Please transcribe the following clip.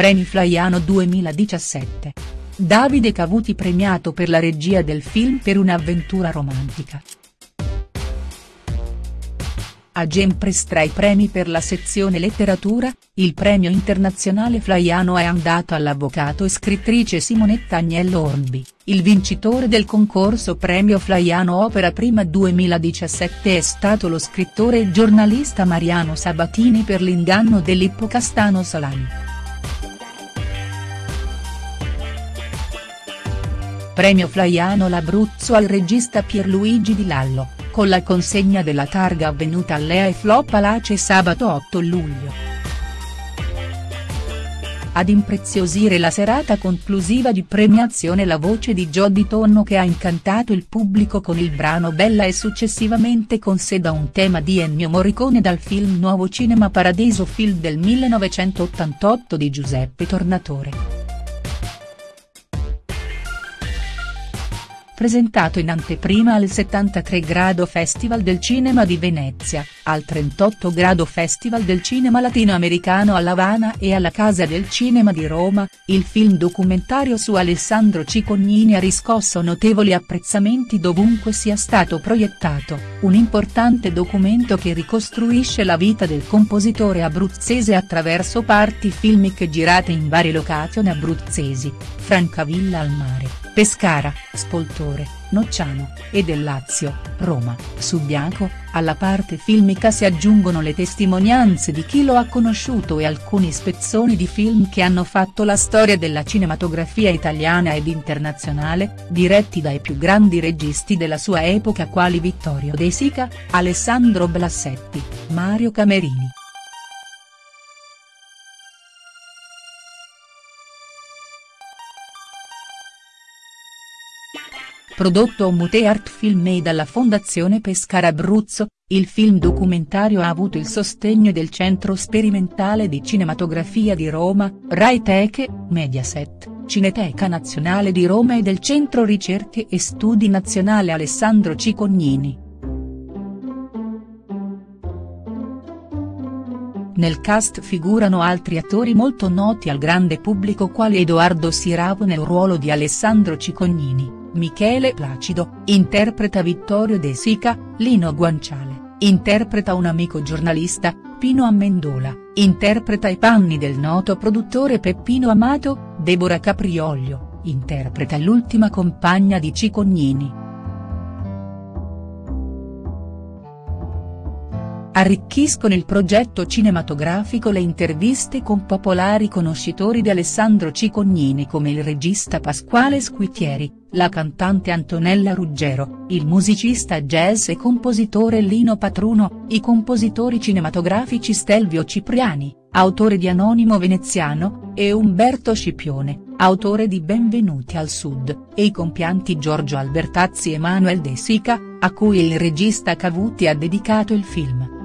Premi Flaiano 2017. Davide Cavuti premiato per la regia del film per un'avventura romantica. A Gempres tra i premi per la sezione letteratura, il premio internazionale Flaiano è andato all'avvocato e scrittrice Simonetta Agnello Hornby, il vincitore del concorso Premio Flaiano Opera Prima 2017 è stato lo scrittore e giornalista Mariano Sabatini per l'inganno dell'ippocastano Salani. Premio Flaiano l'Abruzzo al regista Pierluigi Di Lallo con la consegna della targa avvenuta all'Ea e Flop Palace sabato 8 luglio. Ad impreziosire la serata conclusiva di premiazione la voce di Jody Tonno che ha incantato il pubblico con il brano Bella e successivamente con sé da un tema di Ennio Morricone dal film Nuovo Cinema Paradiso film del 1988 di Giuseppe Tornatore. Presentato in anteprima al 73 Grado Festival del Cinema di Venezia, al 38 Grado Festival del Cinema Latinoamericano a Lavana e alla Casa del Cinema di Roma, il film documentario su Alessandro Cicognini ha riscosso notevoli apprezzamenti dovunque sia stato proiettato, un importante documento che ricostruisce la vita del compositore abruzzese attraverso parti filmiche girate in varie location abruzzesi, Francavilla al mare. Pescara, Spoltore, Nocciano, e del Lazio, Roma, Subiaco, alla parte filmica si aggiungono le testimonianze di chi lo ha conosciuto e alcuni spezzoni di film che hanno fatto la storia della cinematografia italiana ed internazionale, diretti dai più grandi registi della sua epoca quali Vittorio De Sica, Alessandro Blassetti, Mario Camerini. Prodotto Mute Art Film e dalla Fondazione Pescara Abruzzo, il film documentario ha avuto il sostegno del Centro Sperimentale di Cinematografia di Roma, Rai Teche, Mediaset, Cineteca Nazionale di Roma e del Centro Ricerche e Studi Nazionale Alessandro Cicognini. Nel cast figurano altri attori molto noti al grande pubblico quali Edoardo Siravo nel ruolo di Alessandro Cicognini. Michele Placido, interpreta Vittorio De Sica, Lino Guanciale, interpreta un amico giornalista, Pino Amendola, interpreta i panni del noto produttore Peppino Amato, Deborah Caprioglio, interpreta l'ultima compagna di Cicognini. Arricchiscono il progetto cinematografico le interviste con popolari conoscitori di Alessandro Cicognini come il regista Pasquale Squitieri, la cantante Antonella Ruggero, il musicista jazz e compositore Lino Patruno, i compositori cinematografici Stelvio Cipriani, autore di Anonimo Veneziano, e Umberto Scipione, autore di Benvenuti al Sud, e i compianti Giorgio Albertazzi e Manuel De Sica, a cui il regista Cavuti ha dedicato il film.